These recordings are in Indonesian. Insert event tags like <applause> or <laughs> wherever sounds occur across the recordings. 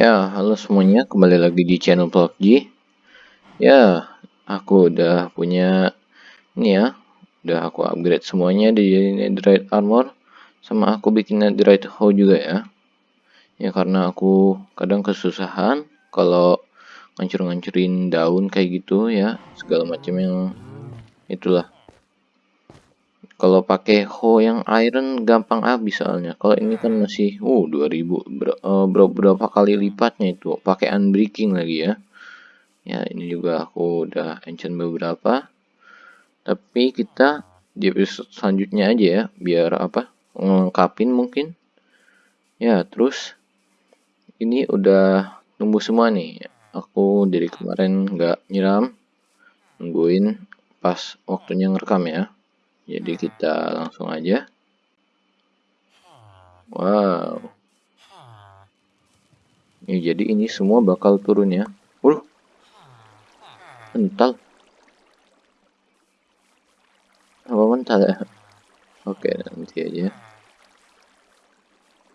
Ya, halo semuanya, kembali lagi di channel PUBG. Ya, aku udah punya ini ya, udah aku upgrade semuanya di netherite armor, sama aku bikin netherite hoe juga ya. Ya karena aku kadang kesusahan kalau ngancur-ngancurin daun kayak gitu ya, segala macam yang itulah kalau pakai hoe yang iron gampang habis soalnya. Kalau ini kan masih uh 2000 ber, uh, berapa kali lipatnya itu pakai unbreaking lagi ya. Ya, ini juga aku udah enchant beberapa. Tapi kita di episode selanjutnya aja ya, biar apa? ngelengkapin mungkin. Ya, terus ini udah tumbuh semua nih. Aku dari kemarin nggak nyiram, nungguin pas waktunya ngerekam ya. Jadi kita langsung aja. Wow. Ini jadi ini semua bakal turun ya. Uh. Mental. Apa mental ya? Oke, nanti aja.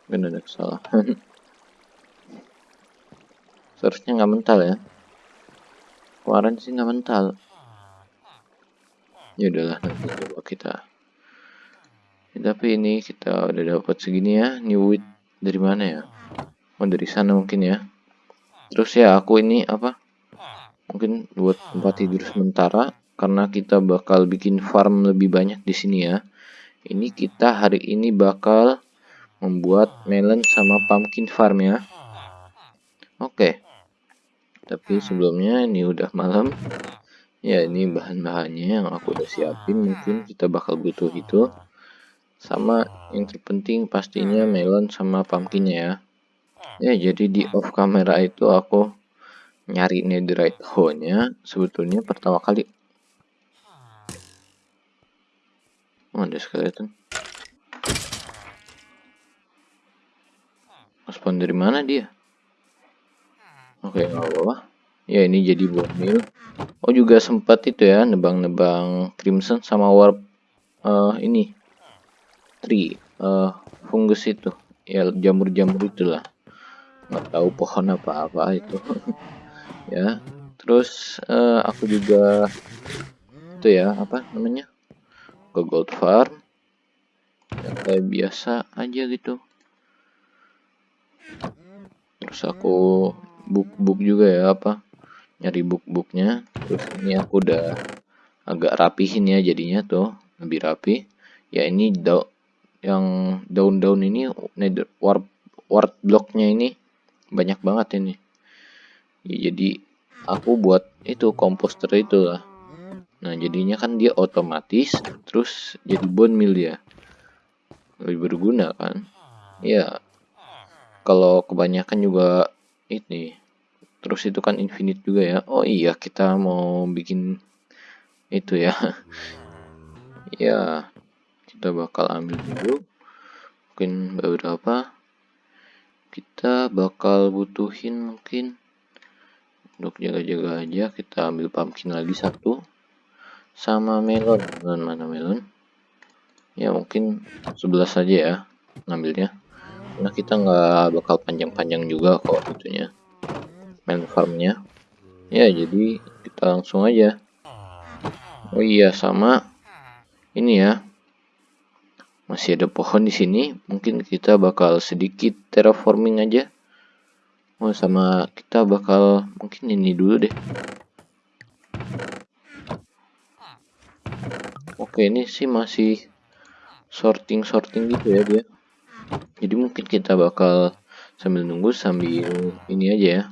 Benar ada kesalahan. <laughs> Seharusnya nggak mental ya. Kemarin sih nggak mental. Ya udahlah nanti coba kita. Ya, tapi ini kita udah dapat segini ya. New wheat dari mana ya? Oh dari sana mungkin ya. Terus ya aku ini apa? Mungkin buat tempat tidur sementara karena kita bakal bikin farm lebih banyak di sini ya. Ini kita hari ini bakal membuat melon sama pumpkin farm ya. Oke tapi sebelumnya ini udah malam. Ya ini bahan-bahannya yang aku udah siapin. Mungkin kita bakal butuh itu. Sama yang terpenting pastinya melon sama pumpkinnya ya. Ya jadi di off kamera itu aku nyari netherite hoe nya sebetulnya pertama kali. Oh, ada skeleton. Spawn dari mana dia oke. Okay, nggak apa-apa ya ini jadi buat mil. Oh juga sempat itu ya nebang-nebang crimson sama warp uh, ini. Tree uh, fungus itu. Ya jamur-jamur itulah. Nggak tahu pohon apa-apa itu. <laughs> Ya terus uh, aku juga itu ya apa namanya? Ke gold farm. Yang kayak biasa aja gitu. Terus aku book-book juga ya apa nyari book-booknya terus ini aku udah agak rapihin ya jadinya tuh lebih rapi. Ya ini da yang daun-daun ini nether warp warp blocknya ini banyak banget ini. Ya, jadi aku buat itu komposter itu lah. Nah jadinya kan dia otomatis terus jadi bone meal ya lebih berguna kan? Ya kalau kebanyakan juga ini. Terus itu kan infinite juga ya. Oh iya kita mau bikin itu ya. <laughs> Ya kita bakal ambil dulu. Mungkin beberapa. Kita bakal butuhin mungkin untuk jaga-jaga aja kita ambil pumpkin lagi satu. Sama melon. Melon mana melon? Ya mungkin 11 saja ya ngambilnya karena kita nggak bakal panjang-panjang juga kok itunya. Main farmnya. Ya jadi kita langsung aja. Oh iya sama ini ya. Masih ada pohon di sini. Mungkin kita bakal sedikit terraforming aja. Oh sama kita bakal mungkin ini dulu deh. Oke ini sih masih sorting sorting gitu ya dia jadi mungkin kita bakal sambil nunggu sambil ini aja ya.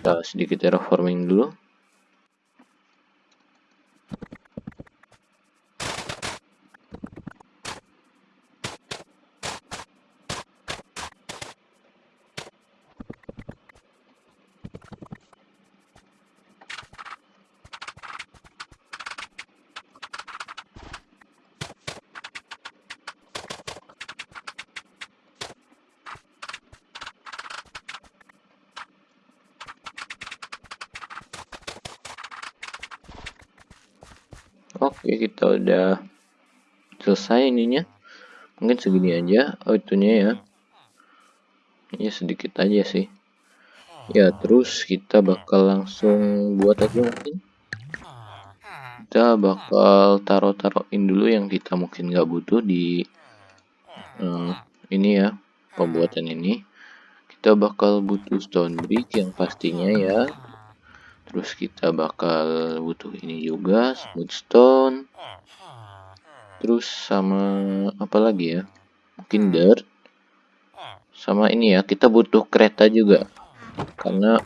Kita sedikit terraforming dulu Oke, kita udah selesai ininya. Mungkin segini aja. Oh, itunya ya. Ini sedikit aja sih. Ya, terus kita bakal langsung buat aja mungkin. Kita bakal taruh-taruhin dulu yang kita mungkin nggak butuh di uh, ini ya, pembuatan ini. Kita bakal butuh stone brick yang pastinya ya. Terus kita bakal butuh ini juga, smooth stone. Terus sama apa lagi ya? Mungkin dirt. Sama ini ya, kita butuh kereta juga karena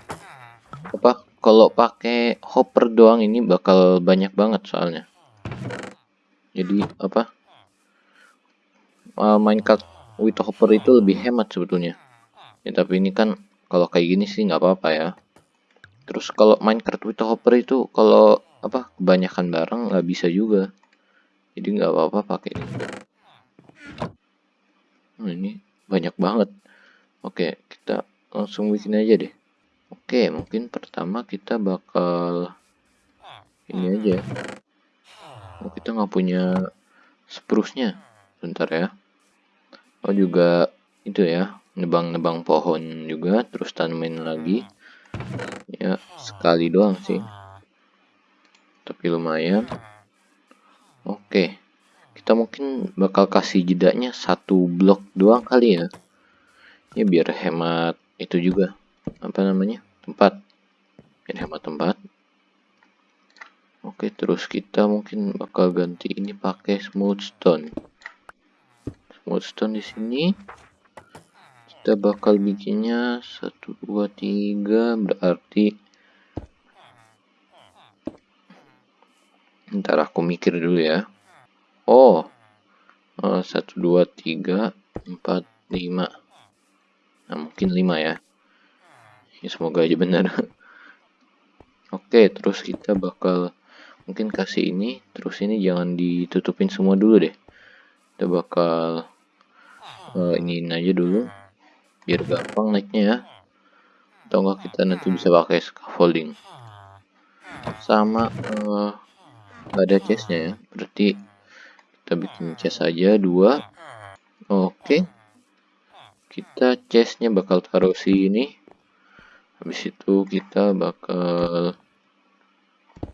apa kalau pakai hopper doang ini bakal banyak banget soalnya jadi apa uh, Minecraft with hopper itu lebih hemat sebetulnya ya tapi ini kan kalau kayak gini sih nggak apa-apa ya terus kalau Minecraft with hopper itu kalau apa kebanyakan barang nggak bisa juga. Jadi nggak apa-apa pakai ini. Nah, ini banyak banget. Oke kita langsung bikin aja deh. Oke mungkin pertama kita bakal ini aja. Oh kita nggak punya spruce-nya. Bentar ya. Oh juga itu ya nebang-nebang pohon juga terus tanamin lagi ya sekali doang sih. Tapi lumayan. Oke. Kita mungkin bakal kasih jedanya satu blok doang kali ya. Ya biar hemat itu juga. Apa namanya? Tempat. Biar hemat tempat. Oke terus kita mungkin bakal ganti ini pakai smooth stone. Smooth stone di sini kita bakal bikinnya satu dua tiga berarti ntar aku mikir dulu ya. Oh eh, satu dua tiga empat lima. Nah mungkin 5 ya. Ya semoga aja benar. <laughs> Oke terus kita bakal mungkin kasih ini terus ini jangan ditutupin semua dulu deh. Kita bakal uh, ini aja dulu biar gampang naiknya ya. Atau enggak kita nanti bisa pakai scaffolding. Sama uh, ada chestnya ya. Berarti kita bikin chest aja dua. Oke. Okay kita chestnya bakal taruh sini. Habis itu kita bakal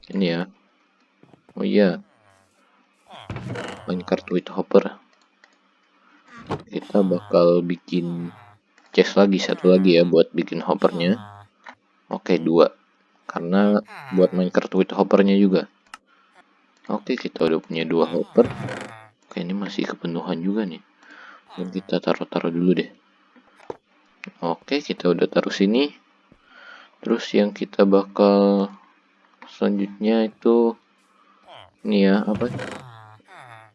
ini ya. Oh iya. Minecraft with hopper. Kita bakal bikin chest lagi satu lagi ya buat bikin hoppernya. Oke dua. Karena buat Minecraft with hoppernya juga. Oke kita udah punya dua hopper. Oke ini masih kepenuhan juga nih. Dan kita taruh-taruh dulu deh. Oke, kita udah taruh sini. Terus yang kita bakal selanjutnya itu ini ya, apa?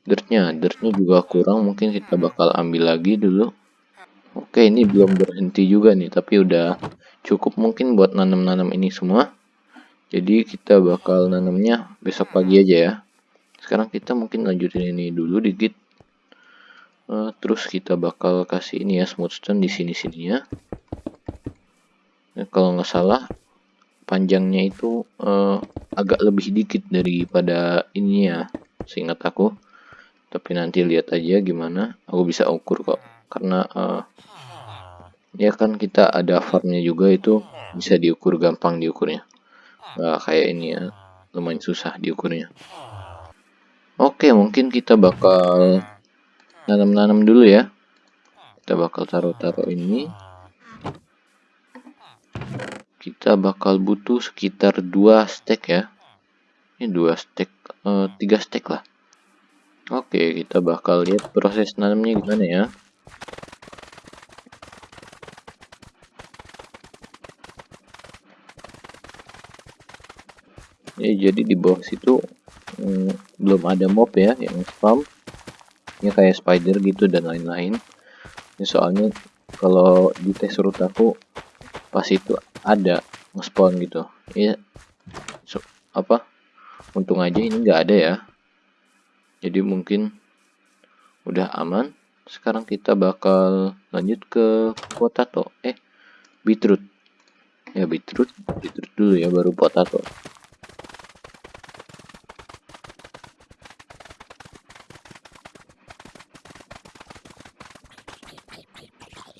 Dirtnya, dirtnya juga kurang, mungkin kita bakal ambil lagi dulu. Oke, ini belum berhenti juga nih, tapi udah cukup mungkin buat nanam-nanam ini semua. Jadi kita bakal nanamnya besok pagi aja ya. Sekarang kita mungkin lanjutin ini dulu dikit. Uh, terus kita bakal kasih ini ya smooth stone di sini sininya ya, kalau nggak salah panjangnya itu uh, agak lebih dikit daripada ini ya seingat aku. Tapi nanti lihat aja gimana. Aku bisa ukur kok karena uh, ya kan kita ada farmnya juga itu bisa diukur gampang diukurnya. Nggak kayak ini ya lumayan susah diukurnya. Oke mungkin kita bakal nanam-nanam dulu ya. Kita bakal taruh-taruh ini. Kita bakal butuh sekitar dua stack ya. Ini dua stack uh, tiga stack lah. Oke kita bakal lihat proses nanamnya gimana ya ya jadi di bawah situ hmm, belum ada mob ya yang spam. Ya kayak spider gitu dan lain-lain. Ini soalnya kalau di tes root aku pas itu ada nge-spawn gitu. Ya so, apa? Untung aja ini nggak ada ya. Jadi mungkin udah aman sekarang kita bakal lanjut ke potato. Eh beetroot. Ya beetroot. Beetroot dulu ya baru potato.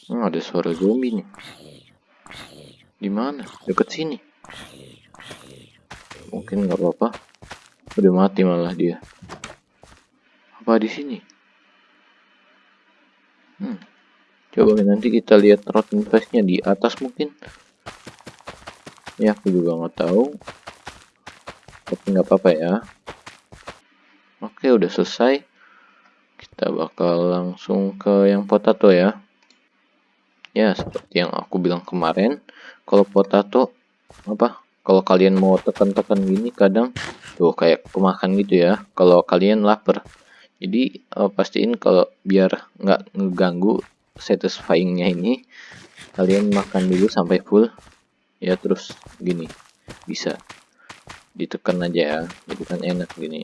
Hmm, ada suara zombie nih. Di mana? Deket sini. Mungkin nggak apa-apa. Udah mati malah dia. Apa di sini? Hmm. Coba nanti kita lihat rotten face-nya di atas mungkin. Ya aku juga nggak tahu. Tapi nggak apa-apa ya. Oke udah selesai. Kita bakal langsung ke yang potato ya ya seperti yang aku bilang kemarin kalau potato apa kalau kalian mau tekan-tekan gini kadang tuh kayak kemakan gitu ya kalau kalian lapar jadi uh, pastiin kalau biar nggak ngeganggu satisfyingnya ini kalian makan dulu sampai full. Ya terus gini bisa ditekan aja ya jadi kan enak gini.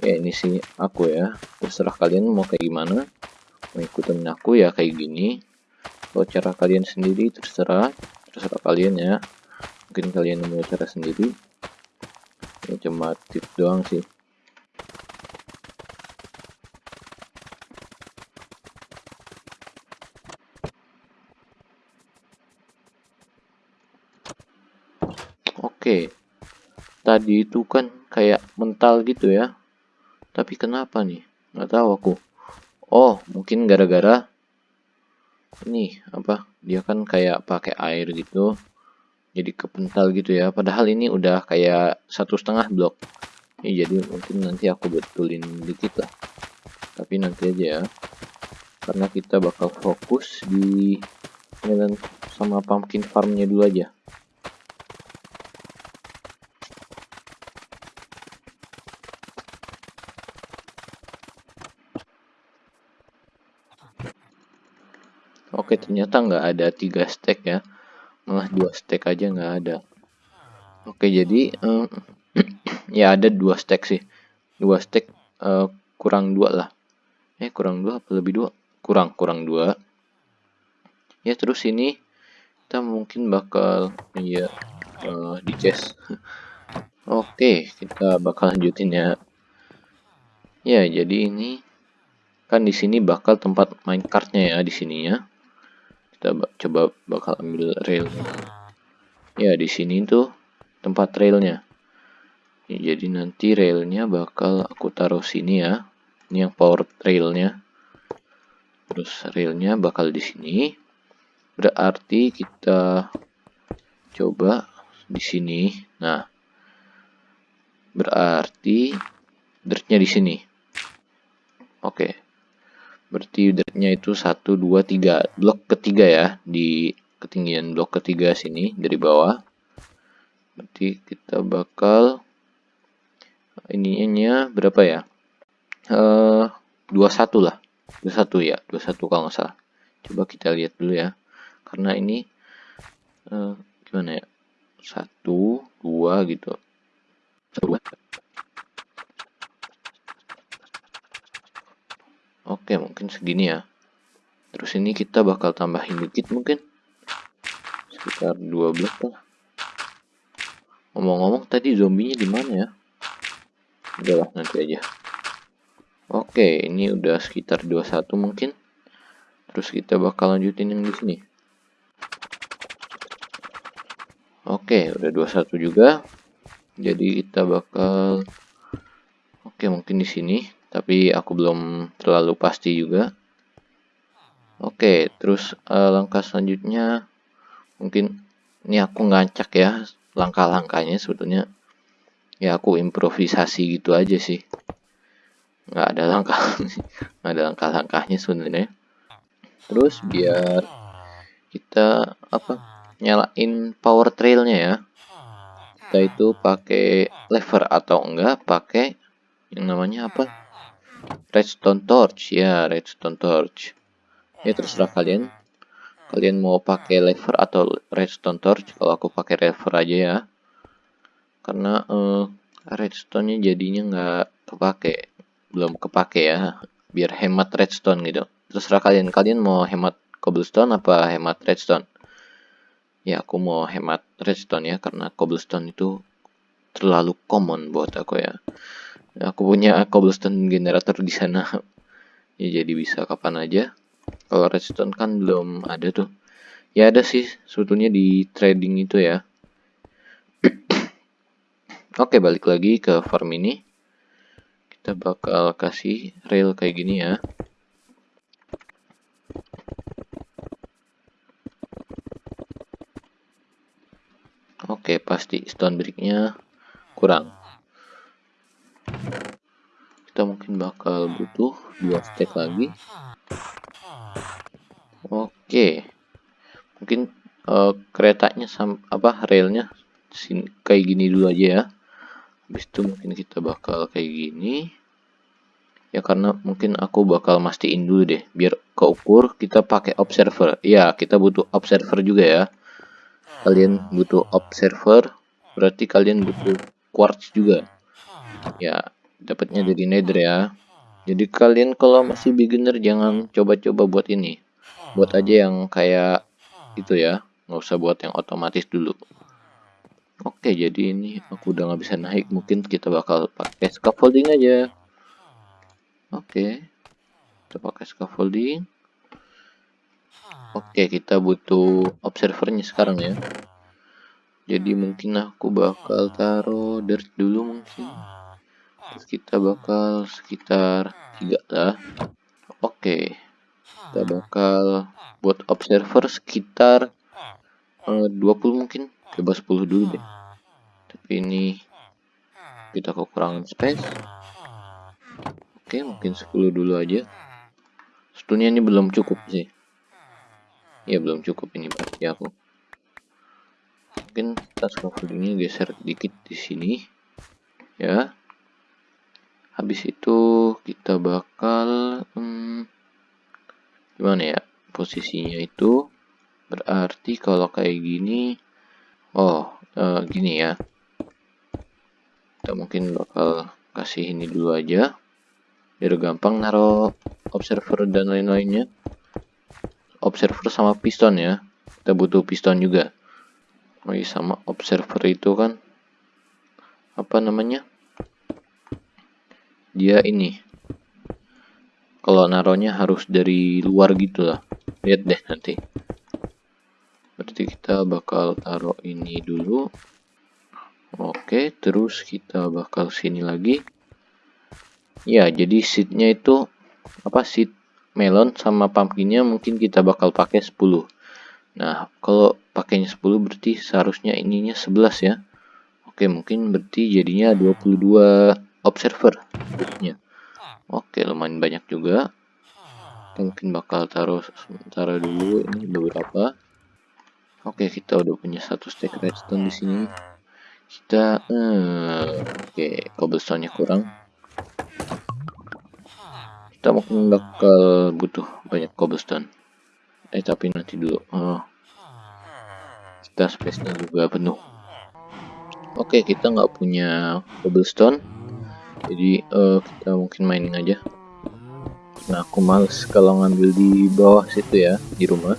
Ya ini sih aku ya terserah kalian mau kayak gimana mau ikutin aku ya kayak gini. Kalau cara kalian sendiri terserah terserah kalian ya. Mungkin kalian mau cara sendiri. Ini cuma tips doang sih Oke, tadi itu kan kayak mental gitu ya. Tapi kenapa nih? Nggak tahu aku. Oh, mungkin gara-gara ini apa? Dia kan kayak pakai air gitu. Jadi kepental gitu ya. Padahal ini udah kayak satu setengah blok. Ya, jadi mungkin nanti aku betulin dikit lah. Tapi nanti aja ya. Karena kita bakal fokus di sama pumpkin farmnya dulu aja Oke ternyata nggak ada tiga stack ya. Malah dua stack aja nggak ada. Oke jadi um, <clears throat> ya ada dua stack sih. Dua stack uh, kurang dua lah. Eh kurang dua apa lebih dua? Kurang kurang dua. Ya terus ini kita mungkin bakal ya uh, di chest. <laughs> Oke kita bakal lanjutin ya. Ya jadi ini kan di sini bakal tempat main kartnya ya di sininya kita coba bakal ambil rail. Ya di sini tuh tempat railnya. Ya, jadi nanti railnya bakal aku taruh sini ya. Ini yang power railnya. Terus railnya bakal di sini. Berarti kita coba di sini. Nah berarti dirtnya di sini. Oke berarti dirtnya itu 1, 2, 3 blok ketiga ya di ketinggian blok ketiga sini dari bawah. Berarti kita bakal ininya berapa ya? Eh 21 lah. 21 ya 21 kalau nggak salah. Coba kita lihat dulu ya. Karena ini eh, gimana ya? Satu dua gitu. Satu dua Oke, mungkin segini ya. Terus ini kita bakal tambahin dikit mungkin. Sekitar 12 lah. Ngomong-ngomong tadi zombinya di mana ya? Udahlah nanti aja. Oke, ini udah sekitar 21 mungkin. Terus kita bakal lanjutin yang di sini. Oke, udah 21 juga. Jadi kita bakal Oke, mungkin di sini tapi aku belum terlalu pasti juga. Oke terus uh, langkah selanjutnya mungkin ini aku ngancak ya langkah-langkahnya sebetulnya. Ya aku improvisasi gitu aja sih. Nggak ada langkah <laughs> nggak ada langkah-langkahnya sebenarnya. Terus biar kita apa nyalain power trailnya ya. Kita itu pakai lever atau enggak pakai yang namanya apa redstone torch ya redstone torch. Ya terserah kalian. Kalian mau pakai lever atau redstone torch kalau aku pakai lever aja ya. Karena uh, redstone-nya jadinya nggak kepake belum kepake ya biar hemat redstone gitu. Terserah kalian kalian mau hemat cobblestone apa hemat redstone? Ya aku mau hemat redstone ya karena cobblestone itu terlalu common buat aku ya aku punya cobblestone generator di sana. Ya jadi bisa kapan aja. Kalau redstone kan belum ada tuh. Ya ada sih sebetulnya di trading itu ya. <clears throat> Oke balik lagi ke farm ini. Kita bakal kasih rail kayak gini ya. Oke pasti stone bricknya kurang kita mungkin bakal butuh dua stack lagi. Oke. Mungkin uh, keretanya sam apa railnya sini kayak gini dulu aja ya. Habis itu mungkin kita bakal kayak gini. Ya karena mungkin aku bakal mastiin dulu deh biar keukur kita pakai observer ya kita butuh observer juga ya. Kalian butuh observer berarti kalian butuh quartz juga. Ya dapatnya dari nether ya jadi kalian kalau masih beginner jangan coba-coba buat ini buat aja yang kayak itu ya nggak usah buat yang otomatis dulu Oke, jadi ini aku udah nggak bisa naik. Mungkin kita bakal pakai scaffolding aja. Oke, kita pakai scaffolding. Oke, kita butuh observernya sekarang ya. Jadi mungkin aku bakal taruh dirt dulu mungkin. Terus kita bakal sekitar tiga lah. Oke, kita bakal buat observer sekitar uh, eh, 20 mungkin. Coba 10 dulu deh. Tapi ini kita kekurangan space. Oke mungkin 10 dulu aja. Sebetulnya ini belum cukup sih. Ya belum cukup ini berarti aku. Mungkin kita scaffoldingnya geser dikit di sini. Ya habis itu kita bakal hmm, gimana ya posisinya itu berarti kalau kayak gini oh uh, gini ya. Kita mungkin bakal kasih ini dulu aja biar gampang naruh observer dan lain-lainnya. Observer sama piston ya kita butuh piston juga. Iya sama observer itu kan apa namanya dia ini. Kalau naruhnya harus dari luar gitu lah. Lihat deh nanti. Berarti kita bakal taruh ini dulu. Oke terus kita bakal sini lagi. Ya jadi seednya itu apa seed melon sama pumpkinnya mungkin kita bakal pakai 10 nah kalau pakainya 10 berarti seharusnya ininya 11 ya. Oke mungkin berarti jadinya 22 observer seednya oke lumayan banyak juga mungkin bakal taruh sementara dulu ini beberapa Oke, kita udah punya satu stack redstone di sini. Kita, uh, oke, okay, cobblestone-nya kurang. Kita mungkin bakal butuh banyak cobblestone. Eh, tapi nanti dulu. Oh. Kita space-nya juga penuh. Oke, okay, kita nggak punya cobblestone. Jadi, uh, kita mungkin mining aja. Nah, aku males kalau ngambil di bawah situ ya, di rumah.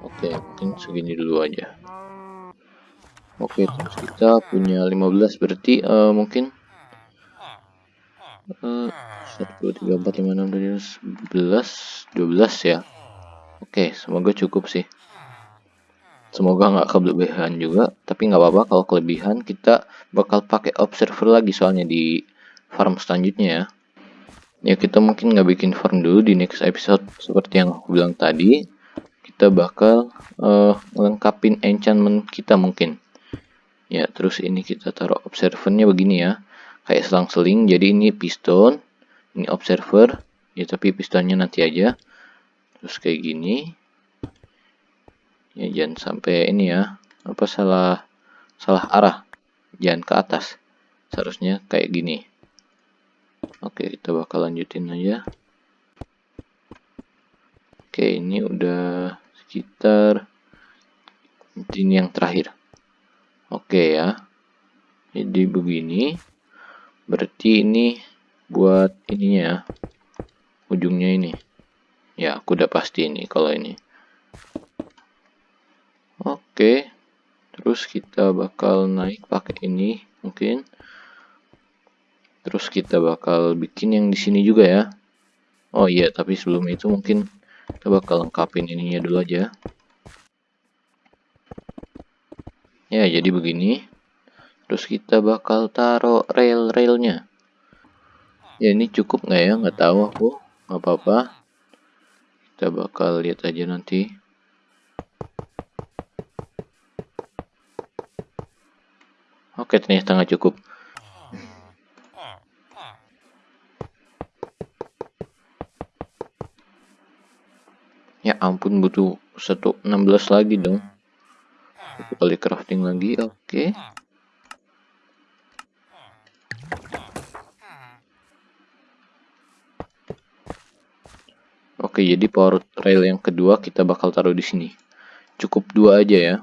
Oke, mungkin segini dulu aja. Oke, terus kita punya 15 berarti uh, mungkin uh, 1 2 3 4 5 6 7 11 12 ya. Oke, semoga cukup sih. Semoga nggak kelebihan juga, tapi nggak apa-apa kalau kelebihan kita bakal pakai observer lagi soalnya di farm selanjutnya ya. Ya kita mungkin nggak bikin farm dulu di next episode. Seperti yang aku bilang tadi kita bakal uh, lengkapin enchantment kita mungkin. Ya terus ini kita taruh observernya begini ya. Kayak selang-seling jadi ini piston ini observer. Ya tapi pistonnya nanti aja. Terus kayak gini ya jangan sampai ini ya apa salah salah arah. Jangan ke atas. Seharusnya kayak gini. Oke kita bakal lanjutin aja. Oke ini udah sekitar ini yang terakhir. Oke ya. Jadi begini. Berarti ini buat ininya ya ujungnya ini. Ya aku udah pasti ini kalau ini oke terus kita bakal naik pakai ini mungkin Terus kita bakal bikin yang di sini juga ya. Oh iya, tapi sebelum itu mungkin kita bakal lengkapin ininya dulu aja. Ya, jadi begini. Terus kita bakal taruh rail-railnya. Ya, ini cukup nggak ya? Nggak tahu aku. Nggak apa-apa. Kita bakal lihat aja nanti. Oke, ternyata nggak cukup. Ya ampun butuh 116 lagi dong. Satu kali crafting lagi, oke. Oke, jadi power rail yang kedua kita bakal taruh di sini. Cukup dua aja ya.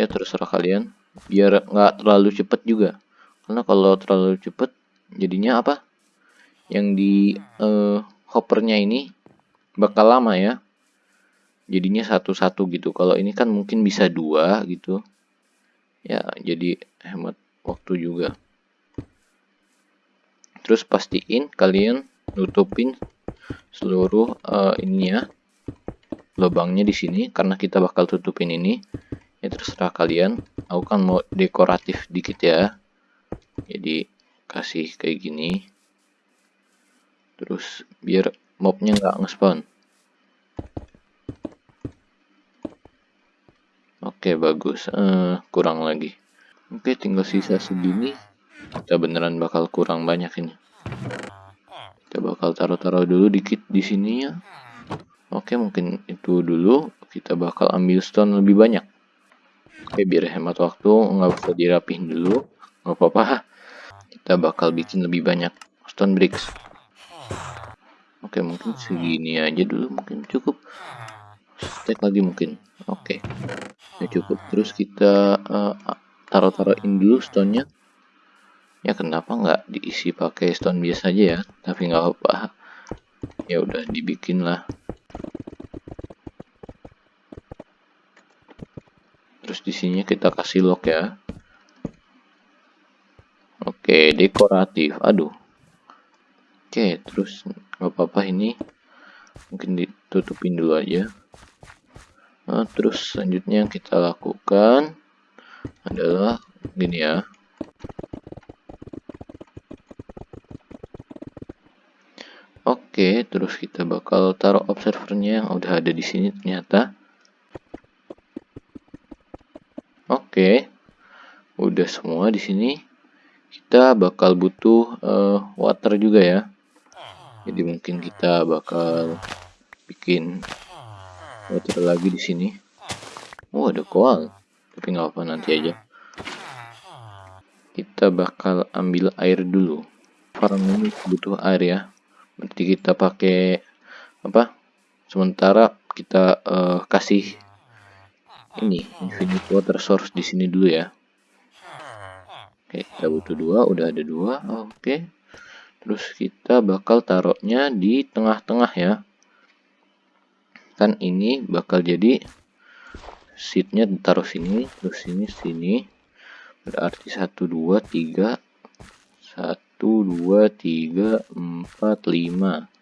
Ya terserah kalian. Biar nggak terlalu cepet juga. Karena kalau terlalu cepet, jadinya apa? Yang di uh, hoppernya ini bakal lama ya. Jadinya satu-satu gitu. Kalau ini kan mungkin bisa dua gitu. Ya jadi hemat waktu juga. Terus pastiin kalian nutupin seluruh uh, ini ya lubangnya di sini. Karena kita bakal tutupin ini ya terserah kalian. Aku kan mau dekoratif dikit ya. Jadi kasih kayak gini. Terus biar mobnya nggak nge-spawn. Oke bagus. Uh, kurang lagi. Oke tinggal sisa segini. Kita beneran bakal kurang banyak ini. Kita bakal taruh-taruh dulu dikit di sini ya. Oke mungkin itu dulu. Kita bakal ambil stone lebih banyak oke biar hemat waktu nggak usah dirapihin dulu nggak apa-apa kita bakal bikin lebih banyak stone bricks Oke, mungkin segini aja dulu mungkin cukup. Stack lagi mungkin. Oke. Ya cukup. Terus kita uh, taruh-taruhin dulu stone-nya. Ya kenapa nggak diisi pakai stone biasa aja ya? Tapi nggak apa-apa. Ya udah dibikin lah. Di sini kita kasih lock ya. Oke, dekoratif. Aduh. Oke, terus nggak apa-apa ini mungkin ditutupin dulu aja nah, terus selanjutnya yang kita lakukan adalah gini ya Oke, terus kita bakal taruh observernya yang udah ada di sini ternyata. Oke, udah semua di sini. Kita bakal butuh uh, water juga ya. Jadi mungkin kita bakal bikin water lagi di sini. Oh ada koal. Tapi nggak apa nanti aja. Kita bakal ambil air dulu. Farm ini butuh air ya. Berarti kita pakai apa? Sementara kita uh, kasih ini infinite water source di sini dulu ya oke kita butuh dua udah ada dua. Oke terus kita bakal taruhnya di tengah-tengah ya. Kan ini bakal jadi seatnya taruh sini terus sini sini. Berarti 1 2 3 1 2 3 4 5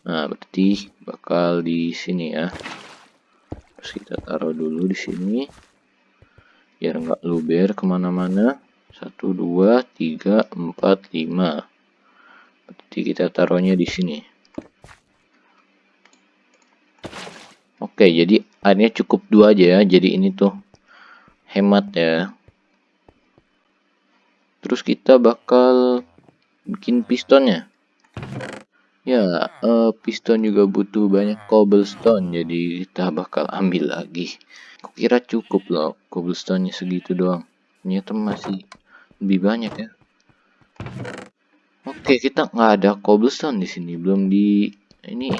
nah berarti bakal di sini ya. Terus kita taruh dulu di sini biar nggak luber ke mana-mana 1 2 3 4 5 jadi kita taruhnya di sini. Oke, jadi airnya cukup dua aja ya. Jadi ini tuh hemat ya. Terus kita bakal bikin pistonnya. Ya, uh, piston juga butuh banyak cobblestone, jadi kita bakal ambil lagi. Kukira cukup loh cobblestone-nya segitu doang. Ternyata masih lebih banyak ya. Oke, kita nggak ada cobblestone di sini, belum di ini.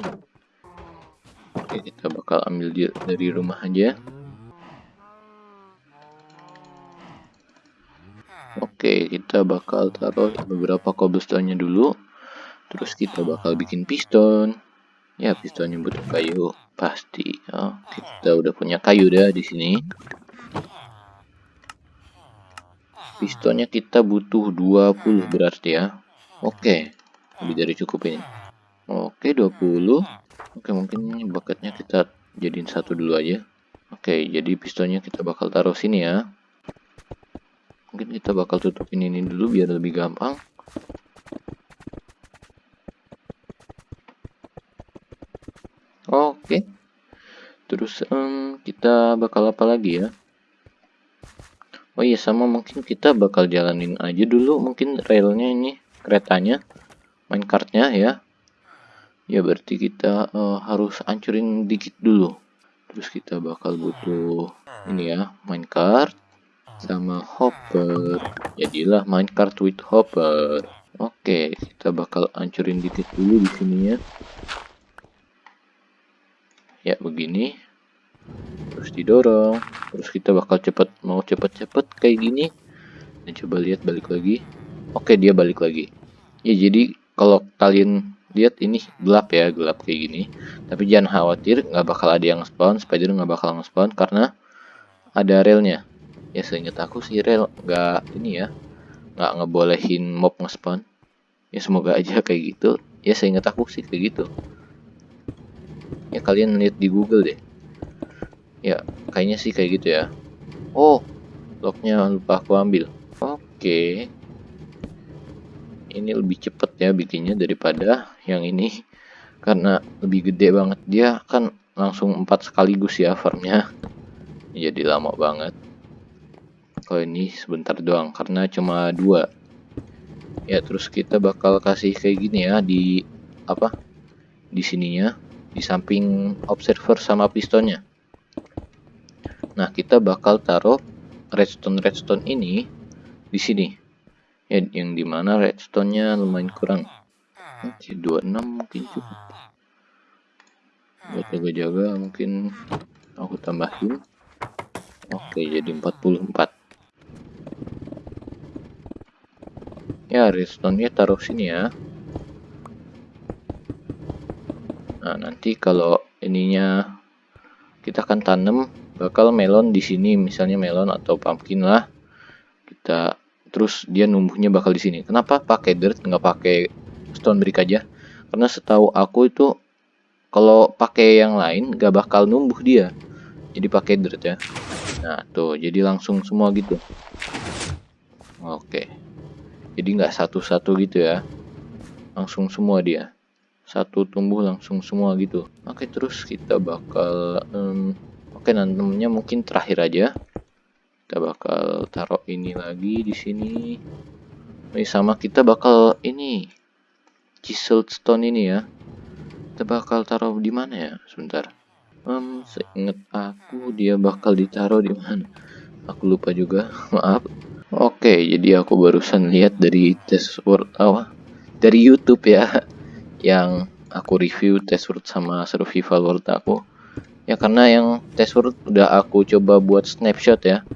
Oke, kita bakal ambil dia dari rumah aja. Oke, kita bakal taruh beberapa cobblestone-nya dulu. Terus kita bakal bikin piston. Ya, pistonnya butuh kayu, pasti. Oh, kita udah punya kayu dah di sini. Pistonnya kita butuh 20 berarti ya. Oke lebih dari cukup ini. Oke 20 oke mungkin ini bucketnya kita jadiin satu dulu aja. Oke jadi pistonnya kita bakal taruh sini ya. Mungkin kita bakal tutupin ini dulu biar lebih gampang. Oke. Terus um, kita bakal apa lagi ya? Oh iya sama mungkin kita bakal jalanin aja dulu mungkin railnya ini keretanya main kartnya ya. Ya berarti kita uh, harus hancurin dikit dulu. Terus kita bakal butuh ini ya main kart sama hopper. Jadilah main kart with hopper. Oke, kita bakal hancurin dikit dulu di sini ya ya begini terus didorong terus kita bakal cepet mau cepet-cepet kayak gini. Dan coba lihat balik lagi. Oke dia balik lagi. Ya jadi kalau kalian lihat ini gelap ya gelap kayak gini. Tapi jangan khawatir nggak bakal ada yang spawn spider nggak bakal nge-spawn karena ada relnya ya seingat aku sih rel nggak ini ya nggak ngebolehin mob nge-spawn. Ya semoga aja kayak gitu. Ya seingat aku sih kayak gitu. Ya kalian lihat di Google deh ya kayaknya sih kayak gitu ya. Oh locknya lupa aku ambil. Oke. Ini lebih cepet ya bikinnya daripada yang ini. Karena lebih gede banget. Dia kan langsung empat sekaligus ya farmnya. Jadi lama banget. Kalau ini sebentar doang karena cuma dua. Ya terus kita bakal kasih kayak gini ya di apa? Di sininya. Di samping observer sama pistonnya. Nah, kita bakal taruh redstone redstone ini di sini. Ya, yang di mana redstone-nya lumayan kurang. Oke, 26 mungkin cukup. Jaga-jaga mungkin aku tambahin. Oke, jadi 44. Ya, redstone-nya taruh sini ya. Nah, nanti kalau ininya kita akan tanam bakal melon di sini, misalnya melon atau pumpkin lah. Kita terus dia numbuhnya bakal di sini. Kenapa pakai dirt nggak pakai stone brick aja? Karena setahu aku itu kalau pakai yang lain nggak bakal numbuh dia. Jadi pakai dirt ya. Nah, tuh jadi langsung semua gitu. Oke. Jadi nggak satu-satu gitu ya. Langsung semua dia satu tumbuh langsung semua gitu oke terus kita bakal um, oke nantinya mungkin terakhir aja. Kita bakal taruh ini lagi di sini. Ini sama kita bakal ini chiseled stone ini ya. Kita bakal taruh di mana ya? Sebentar. Um, seingat aku dia bakal ditaruh di mana? Aku lupa juga. <laughs> Maaf. Oke jadi aku barusan lihat dari test word awal dari YouTube ya. <laughs> Yang aku review test word sama survival world aku ya karena yang test word udah aku coba buat snapshot ya.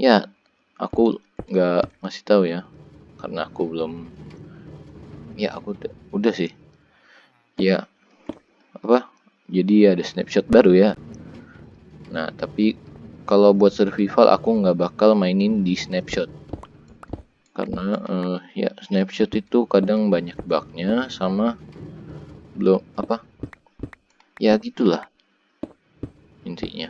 Ya aku nggak masih tahu ya. Karena aku belum ya aku udah, udah sih. Ya apa? Jadi ada snapshot baru ya. Nah tapi kalau buat survival aku nggak bakal mainin di snapshot. Karena uh, ya snapshot itu kadang banyak bugnya sama belum apa? Ya gitulah intinya.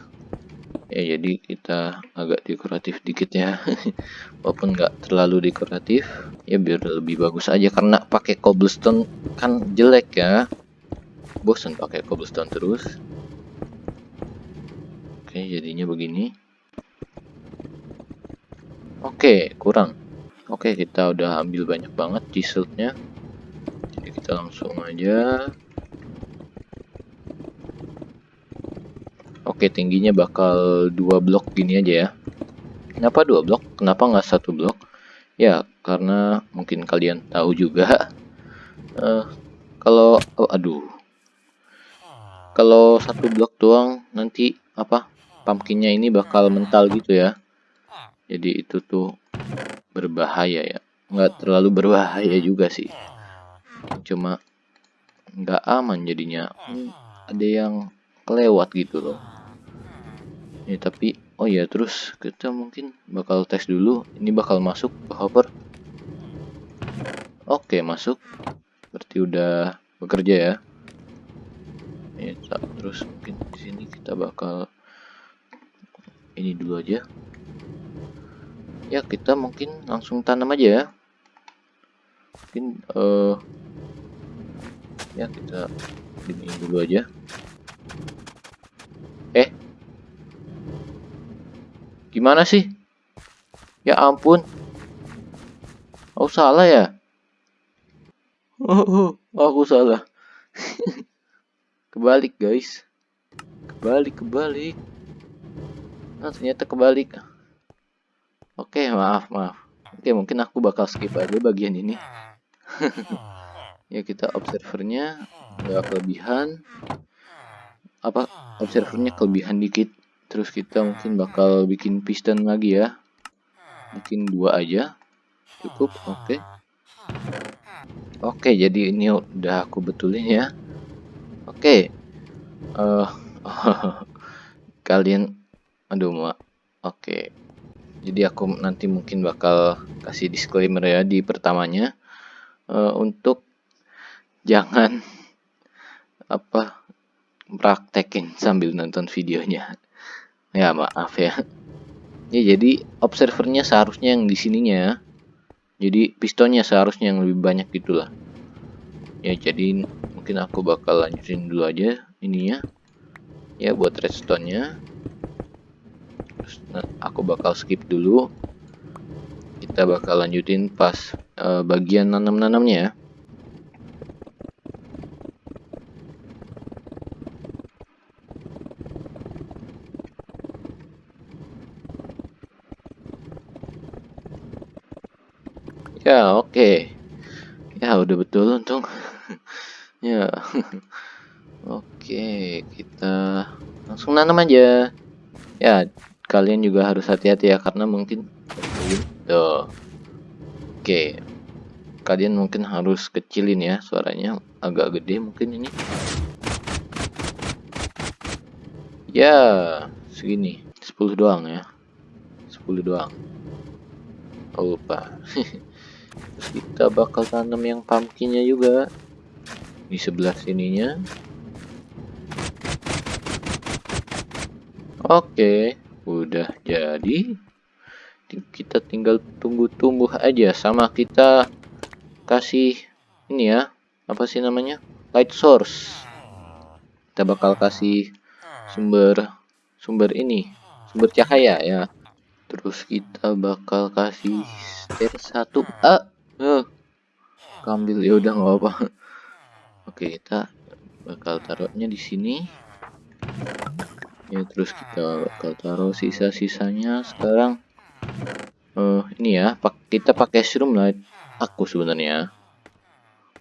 Ya jadi kita agak dekoratif dikit ya. <laughs> Walaupun nggak terlalu dekoratif ya biar lebih bagus aja. Karena pakai cobblestone kan jelek ya. Bosan pakai cobblestone terus. Oke jadinya begini. Oke kurang. Oke kita udah ambil banyak banget chiselnya kita langsung aja oke tingginya bakal dua blok gini aja ya. Kenapa dua blok? Kenapa nggak satu blok? Ya karena mungkin kalian tahu juga. Uh, <laughs> kalau oh, aduh. Kalau satu blok doang nanti apa? Pumpkinnya ini bakal mental gitu ya. Jadi itu tuh berbahaya ya. Nggak terlalu berbahaya juga sih. Cuma nggak aman jadinya. Hmm, ada yang kelewat gitu loh ya tapi oh ya terus kita mungkin bakal tes dulu ini bakal masuk ke hopper oke masuk. Berarti udah bekerja ya? Ya terus mungkin di sini kita bakal ini dulu aja. Ya kita mungkin langsung tanam aja ya. Mungkin uh, ya kita ini dulu aja. Eh gimana sih? Ya ampun. Oh salah ya? Oh, oh aku salah. <laughs> Kebalik guys. Kebalik kebalik. Nah ternyata kebalik. Oke maaf maaf. Oke mungkin aku bakal skip aja bagian ini. <laughs> Ya kita observernya nggak kelebihan. Apa observernya kelebihan dikit terus kita mungkin bakal bikin piston lagi ya mungkin dua aja cukup oke oke jadi ini udah aku betulin ya Oke. Okay. Uh, <laughs> kalian aduh mak. Oke. Okay. Jadi aku nanti mungkin bakal kasih disclaimer ya di pertamanya uh, untuk jangan apa praktekin sambil nonton videonya. Ya maaf ya. Ya jadi observernya seharusnya yang di sininya. Jadi pistonnya seharusnya yang lebih banyak gitulah. Ya jadi mungkin aku bakal lanjutin dulu aja ininya ya buat redstone nya terus nah, aku bakal skip dulu kita bakal lanjutin pas uh, bagian nanam-nanamnya ya ya oke okay. ya udah betul untung <laughs> Ya. <laughs> Oke, kita langsung nanam aja. Ya, kalian juga harus hati-hati ya karena mungkin tuh. Oke. Kalian mungkin harus kecilin ya suaranya agak gede mungkin ini. Ya, segini. 10 doang ya. 10 doang. Lupa. <laughs> Kita bakal tanam yang pumpkinnya juga. Di sebelah sininya. Oke udah jadi. Kita tinggal tunggu tumbuh aja sama kita kasih ini ya. Apa sih namanya? Light source. Kita bakal kasih sumber sumber ini sumber cahaya ya. Terus kita bakal kasih stir satu ah uh, kambil ya udah nggak apa oke kita bakal taruhnya di sini. Ya terus kita bakal taruh sisa-sisanya sekarang. Uh, ini ya kita pakai light. Aku sebenarnya.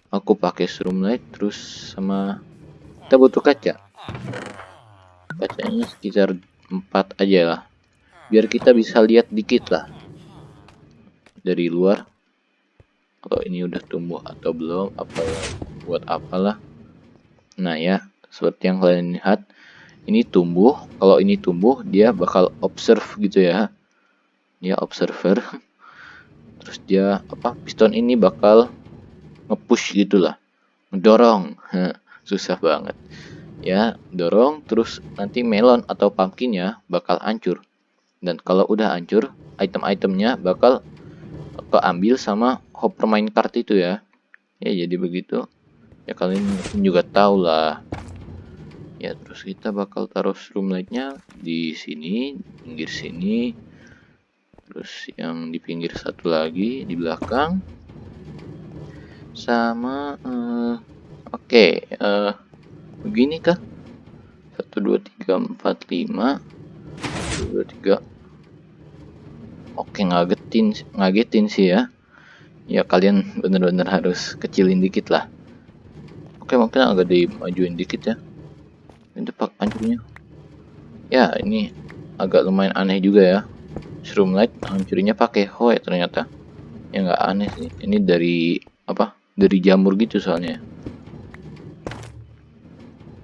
Aku pakai light terus sama kita butuh kaca. Kacanya sekitar 4 aja lah. Biar kita bisa lihat dikit lah. Dari luar kalau ini udah tumbuh atau belum apa buat apalah. Nah ya seperti yang kalian lihat ini tumbuh. Kalau ini tumbuh dia bakal observe gitu ya. Dia observer. Terus dia apa piston ini bakal ngepush gitulah. Mendorong. <laughs> Susah banget. Ya dorong terus nanti melon atau pumpkinnya bakal hancur. Dan kalau udah hancur item-itemnya bakal keambil sama hopper minecart itu ya. Ya jadi begitu. Ya kalian juga tahu lah ya terus kita bakal taruh nya di sini pinggir sini. Terus yang di pinggir satu lagi di belakang. Sama uh, oke okay, uh, begini kah? 1 2 3 4 5 2 3 oke ngagetin ngagetin sih ya ya kalian bener-bener harus kecilin dikit lah. Oke mungkin agak dimajuin dikit ya. Ini pak hancurnya ya ini agak lumayan aneh juga ya. Light hancurnya pakai hoe ternyata. Ya nggak aneh sih. Ini dari apa dari jamur gitu soalnya.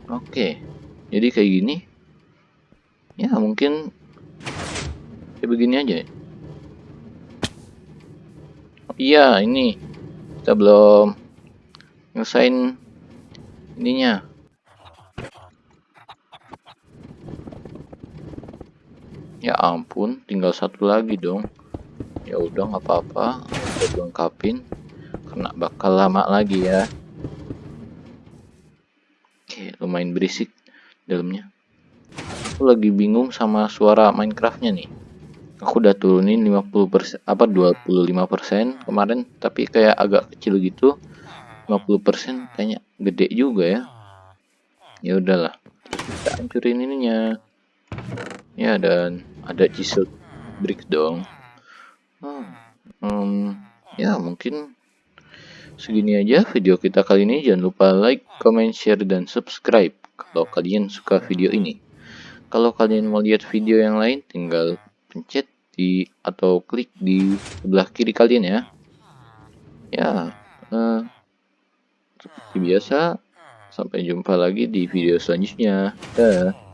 Oke jadi kayak gini. Ya mungkin kayak begini aja. ya iya ini. Kita belum ngelesain ininya. Ya ampun tinggal satu lagi dong. Ya udah nggak apa-apa. Udah lengkapin karena bakal lama lagi ya. Oke lumayan berisik dalamnya. Aku lagi bingung sama suara Minecraftnya nih aku udah turunin 50% apa 25% kemarin tapi kayak agak kecil gitu. 50% kayaknya gede juga ya. Ya udahlah kita hancurin ininya. Ya dan ada chisel brick dong. Hmm, um, ya mungkin segini aja video kita kali ini. Jangan lupa like comment share dan subscribe kalau kalian suka video ini. Kalau kalian mau lihat video yang lain tinggal pencet di atau klik di sebelah kiri kalian ya ya uh, seperti biasa, sampai jumpa lagi di video selanjutnya. Dah.